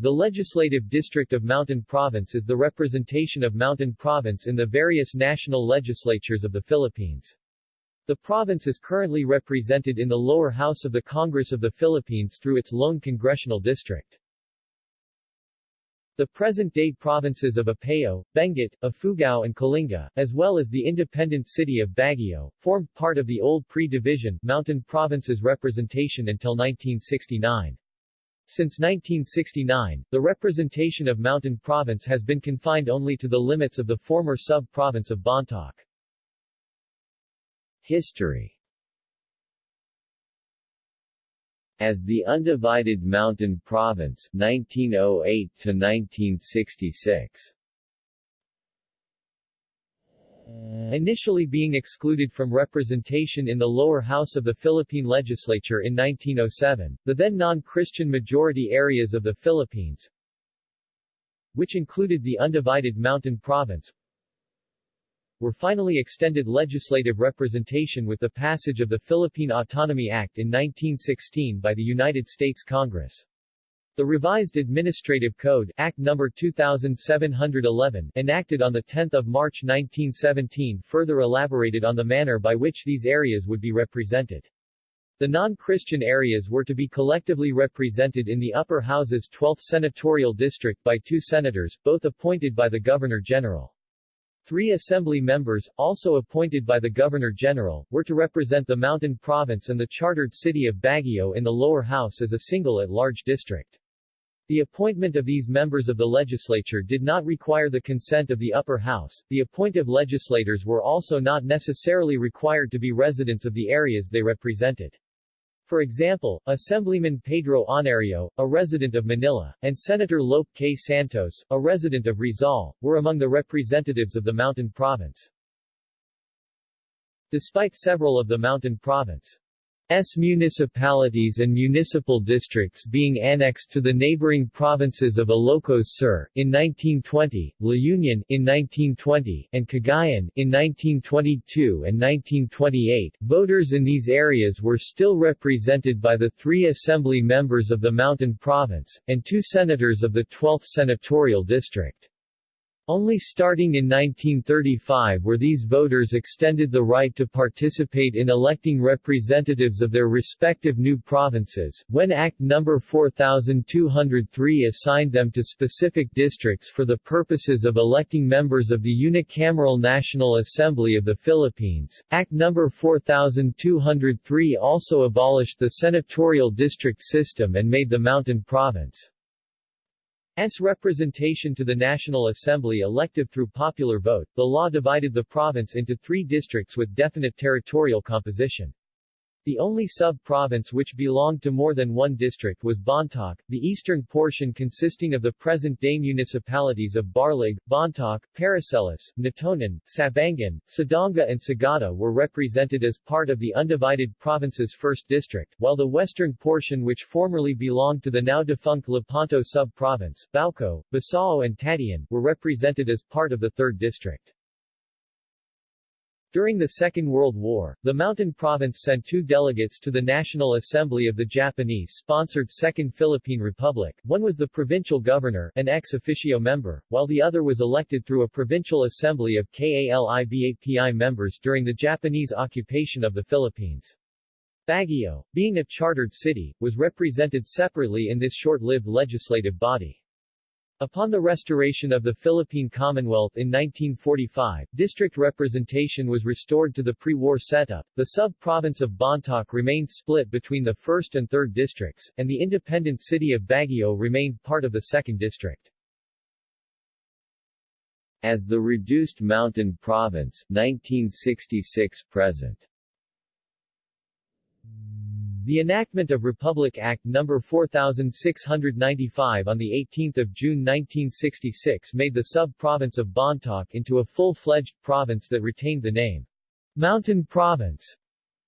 The legislative district of Mountain Province is the representation of Mountain Province in the various national legislatures of the Philippines. The province is currently represented in the lower house of the Congress of the Philippines through its lone congressional district. The present-day provinces of Apayao, Benguet, Ifugao and Kalinga, as well as the independent city of Baguio, formed part of the old pre-division Mountain Province's representation until 1969. Since 1969, the representation of Mountain Province has been confined only to the limits of the former sub-province of Bontoc. History As the undivided Mountain Province 1908 to 1966 Initially being excluded from representation in the lower house of the Philippine legislature in 1907, the then non-Christian majority areas of the Philippines, which included the undivided Mountain Province, were finally extended legislative representation with the passage of the Philippine Autonomy Act in 1916 by the United States Congress. The revised Administrative Code Act No. 2711 enacted on 10 March 1917 further elaborated on the manner by which these areas would be represented. The non-Christian areas were to be collectively represented in the upper house's 12th senatorial district by two senators, both appointed by the Governor-General. Three assembly members, also appointed by the Governor-General, were to represent the Mountain Province and the chartered city of Baguio in the lower house as a single at-large district. The appointment of these members of the legislature did not require the consent of the upper house. The appointive legislators were also not necessarily required to be residents of the areas they represented. For example, Assemblyman Pedro Honario, a resident of Manila, and Senator Lope K. Santos, a resident of Rizal, were among the representatives of the Mountain Province. Despite several of the Mountain Province S municipalities and municipal districts being annexed to the neighboring provinces of Ilocos Sur in 1920, La Union in 1920, and Cagayan in 1922 and 1928. Voters in these areas were still represented by the three assembly members of the Mountain Province, and two senators of the 12th Senatorial District. Only starting in 1935 were these voters extended the right to participate in electing representatives of their respective new provinces, when Act No. 4203 assigned them to specific districts for the purposes of electing members of the unicameral National Assembly of the Philippines. Act No. 4203 also abolished the senatorial district system and made the Mountain Province S representation to the National Assembly elective through popular vote, the law divided the province into three districts with definite territorial composition. The only sub-province which belonged to more than one district was Bontoc, the eastern portion consisting of the present-day municipalities of Barlig, Bontoc, Paracelis, Natonin, Sabangan, Sadanga and Sagada were represented as part of the undivided province's first district, while the western portion which formerly belonged to the now-defunct Lepanto sub-province, Bauko, Besao and Tadian, were represented as part of the third district. During the Second World War, the Mountain Province sent two delegates to the National Assembly of the Japanese-sponsored Second Philippine Republic. One was the provincial governor, an ex officio member, while the other was elected through a provincial assembly of KALIBAPI members during the Japanese occupation of the Philippines. Baguio, being a chartered city, was represented separately in this short-lived legislative body. Upon the restoration of the Philippine Commonwealth in 1945, district representation was restored to the pre-war setup, the sub-province of Bontoc remained split between the 1st and 3rd districts, and the independent city of Baguio remained part of the 2nd district. As the reduced mountain province, 1966-present the enactment of Republic Act No. 4695 on 18 June 1966 made the sub-province of Bontoc into a full-fledged province that retained the name Mountain Province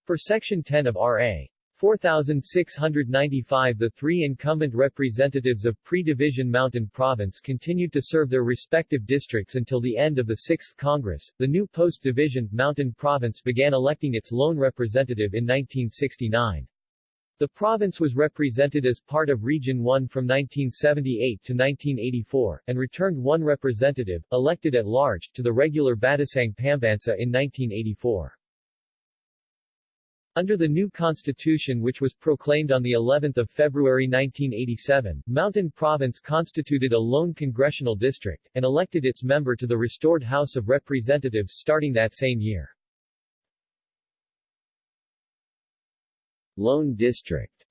for Section 10 of R.A. 4695 The three incumbent representatives of pre-division Mountain Province continued to serve their respective districts until the end of the 6th Congress. The new post-division, Mountain Province began electing its lone representative in 1969. The province was represented as part of Region 1 from 1978 to 1984, and returned one representative, elected at large, to the regular Batasang Pambansa in 1984. Under the new constitution which was proclaimed on the 11th of February 1987, Mountain Province constituted a lone congressional district, and elected its member to the restored House of Representatives starting that same year. Lone District.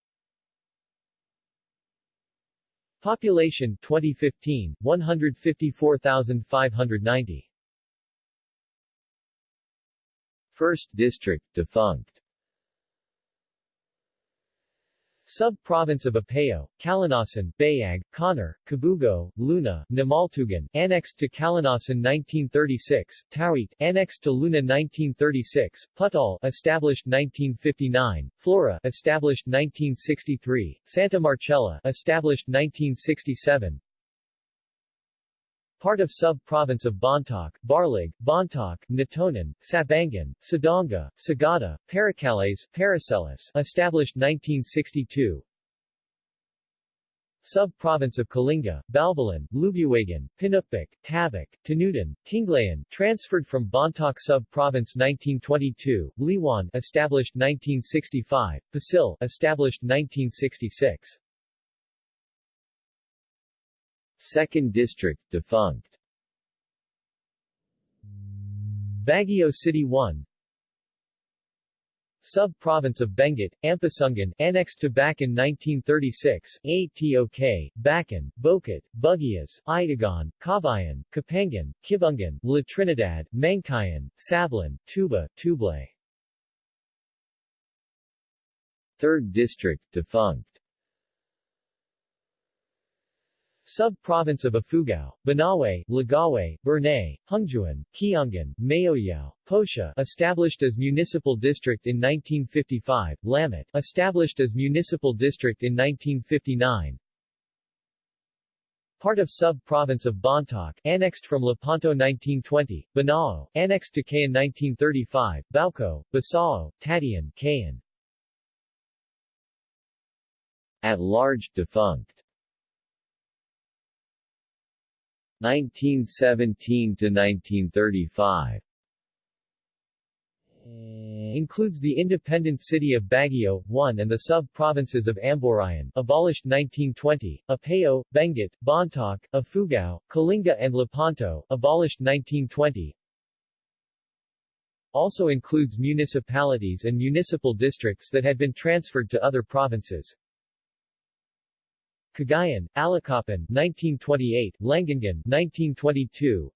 Population 2015 154,590 First District defunct Sub-province of Apayao, Calanasan, Bayag, Conner, Kabugao, Luna, Namaltugan, annexed to Calanasan 1936, Tawit, annexed to Luna 1936, Pudtol, established 1959, Flora, established 1963, Santa Marcela, established 1967, part of sub-province of Bontoc, Barlig, Bontoc, Natonin, Sabangan, Sadanga, Sagada, Paracales, Paracelis, established 1962, Sub-province of Kalinga, Balbalan, Lubuagan, Pinukpuk, Tabuk, Tanudan, Tinglayan, transferred from Bontoc sub-province 1922, Liwan, established 1965, Pasil, established 1966. Second District defunct. Baguio City 1 Sub-province of Benguet, Ampasungan, annexed to Bakun 1936, ATOK, Bakun, Bokod, Buguias, Itogon, Kabayan, Kapangan, Kibungan, La Trinidad, Mankayan, Sablan, Tuba, Tublay. Third District defunct Sub-province of Ifugao, Banawe, Lagawe, Bernay, Hungduan, Kiangan, Mayoyao, Posha established as municipal district in 1955, Lamut established as municipal district in 1959, Part of sub-province of Bontoc, annexed from Lepanto 1920, Banao, annexed to Cayan 1935, Bauko, Besao, Tadian, Cayan. At large defunct 1917 to 1935 includes the independent city of Baguio, 1 and the sub-provinces of Amburayan, abolished 1920, Apayao, Benguet, Bontoc, Ifugao, Kalinga and Lepanto, abolished 1920. Also includes municipalities and municipal districts that had been transferred to other provinces. Cagayan, Allacapan 1928, Langangan 1922,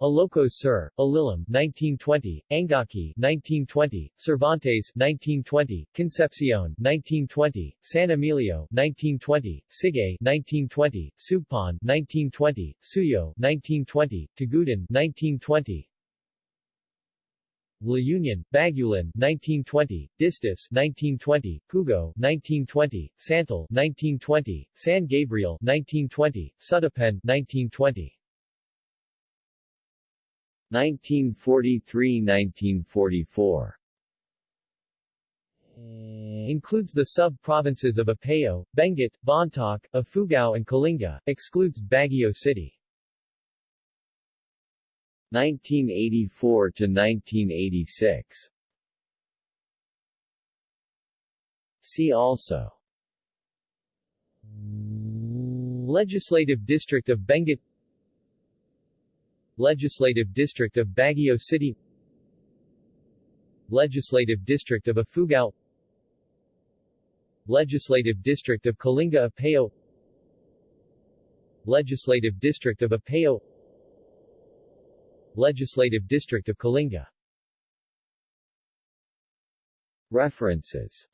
Ilocos Sur, Alilem 1920, Angaki 1920, Cervantes 1920, Concepcion 1920, San Emilio 1920, Sigay 1920, Sugpon 1920, Suyo 1920, Tagudan 1920, La Union, Bagulin 1920, Distis 1920, Pugo 1920, Santol 1920, San Gabriel 1920, Sudipen 1920. 1943-1944 Includes the sub-provinces of Apayao, Benguet, Bontoc, Ifugao and Kalinga, excludes Baguio City. 1984 to 1986. See also. Legislative District of Benguet. Legislative District of Baguio City. Legislative District of Ifugao Legislative District of Kalinga Apayao Legislative District of Apayao Legislative District of Kalinga. References